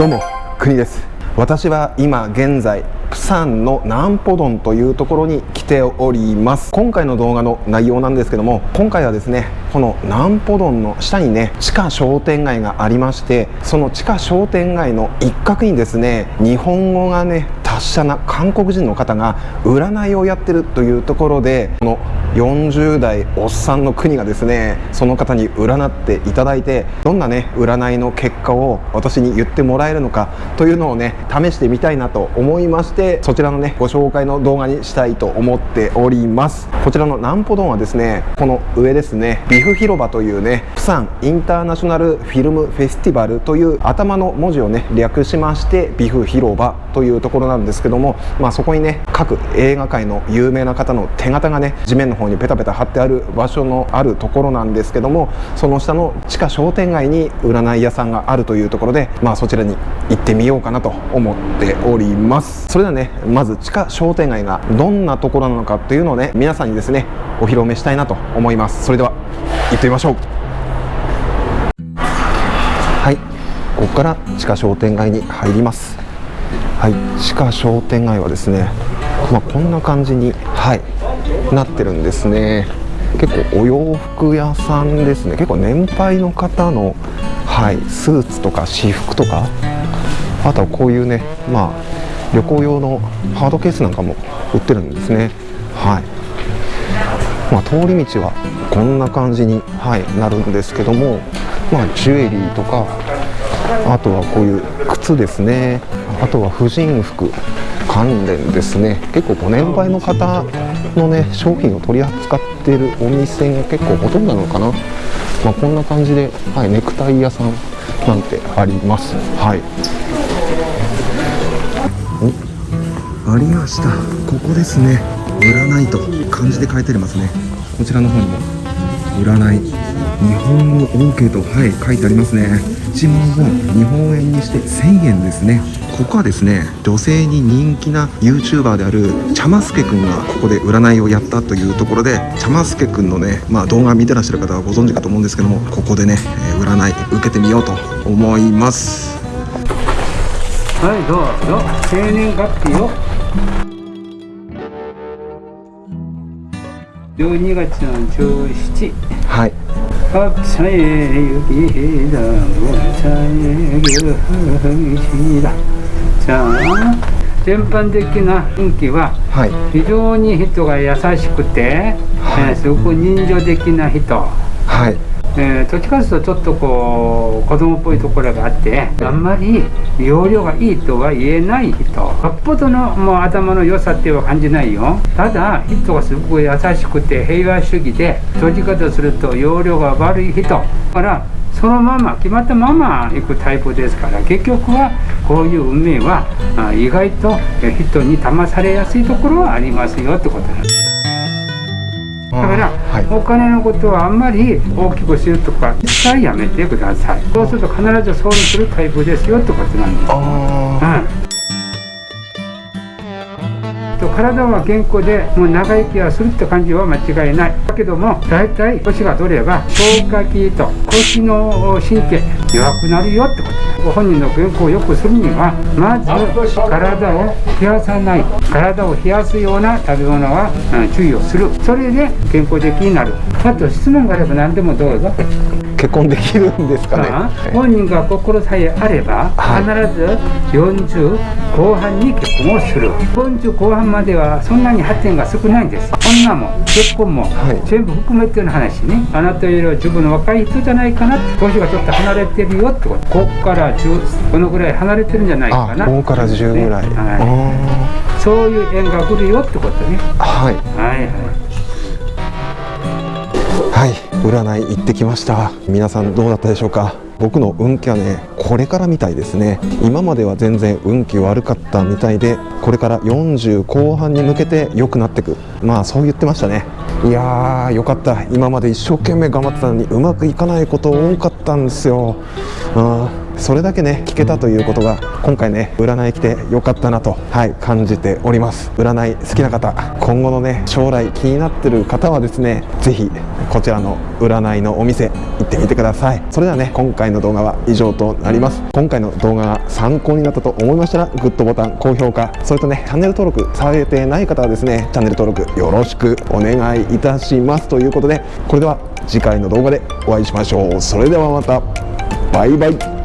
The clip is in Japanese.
どうも国です。私は今現在プサンのナンポドンというところに来ております。今回の動画の内容なんですけども今回はですねこのナンポドンの下にね地下商店街がありましてその地下商店街の一角にですね日本語がね達者な韓国人の方が占いをやってるというところでこの40代おっさんの国がですねその方に占っていただいてどんなね占いの結果を私に言ってもらえるのかというのをね試してみたいなと思いましてそちらのねご紹介の動画にしたいと思っております。こちらのナンポドンはですねこの上ですねビフ広場というねプサンインターナショナルフィルムフェスティバルという頭の文字をね略しましてビフ広場というところなんですけども、まあ、そこにね各映画界の有名な方の手形がね地面の方にペタペタ貼ってある場所のあるところなんですけどもその下の地下商店街に占い屋さんがあるというところで、まあ、そちらに行ってみようかなと思っております。それではねまず地下商店街がどんなところなのかというのをね皆さんにですねお披露目したいなと思います。それでは行ってみましょう。はい。ここから地下商店街に入ります。はい。地下商店街はですねまあ、こんな感じにはい。なってるんですね。結構お洋服屋さんですね。結構年配の方のはいスーツとか私服とか。あとはこういうねまあ旅行用のハードケースなんかも売ってるんですね。はい。まあ、通り道はこんな感じに、はい、なるんですけども、まあ、ジュエリーとかあとはこういう靴ですね。あとは婦人服関連ですね。結構ご年配の方のね商品を取り扱っているお店が結構ほとんどなのかな、まあ、こんな感じで、はい、ネクタイ屋さんなんてあります。はい。おありました。ここですね。占いと漢字で書いてありますね。こちらの方にも。占い。日本語 OK とはい書いてありますね。1万ウォン日本円にして1000円ですね。ここはですね女性に人気な YouTuber であるチャマスケくんがここで占いをやったというところでチャマスケくんのね、まあ、動画見てらっしゃる方はご存知かと思うんですけどもここでね占い受けてみようと思いますはいどうぞ生年月日を12月の17はい합차의 유기다 원차의 교이 じゃあ全般的な雰囲気は非常に人が優しくて、はい、えー、すごく人情的な人、はい。えー、どっちかというとちょっとこう子供っぽいところがあってあんまり容量がいいとは言えない人。よっぽどのもう頭の良さっては感じないよ。ただ人がすごく優しくて平和主義でどっちかとすると容量が悪い人。からそのまま決まったまま行くタイプですから結局はこういう運命はあ意外とえー人に騙されやすいところはありますよってことなんです。だから、はい。お金のことはあんまり大きくするとか一切やめてください。そうすると必ず損するタイプですよってことなんです。あうん。と体は健康でもう長生きはするって感じは間違いない。だけども大体年が取れば消化器と腰の神経弱くなるよってこと。ご本人の健康を良くするにはまず体を冷やさない。体を冷やすような食べ物は、うん注意をする。それで健康的になる。あと質問があれば何でもどうぞ。結婚できるんですかね？あ本人が心さえあればはい。必ず40後半に結婚をする。40後半まではそんなに発展が少ないんです。女も結婚もはい。全部含めての話ね。あなたよりは自分の若い人じゃないかな。年がちょっと離れてるよってこと。こっから10このぐらい離れてるんじゃないかあな5から10ぐらい、ね。はあい、そういう縁が来るよってことね。ーはい。はいはい。はい占い行ってきました。皆さんどうだったでしょうか？僕の運気はねこれからみたいですね。今までは全然運気悪かったみたいでこれから40後半に向けて良くなってく。まあそう言ってましたね。いやーよかった。今まで一生懸命頑張ってたのにうまくいかないこと多かったんですよ。うんそれだけね聞けたということが今回ね占い来てよかったなとはい感じております。占い好きな方今後のね将来気になってる方はですねぜひこちらの占いのお店行ってみてください。それではね今回の動画は以上となります。今回の動画が参考になったと思いましたらグッドボタン高評価それとねチャンネル登録されてない方はですねチャンネル登録よろしくお願いいたします。ということでこれでは次回の動画でお会いしましょう。それではまた。バイバイ。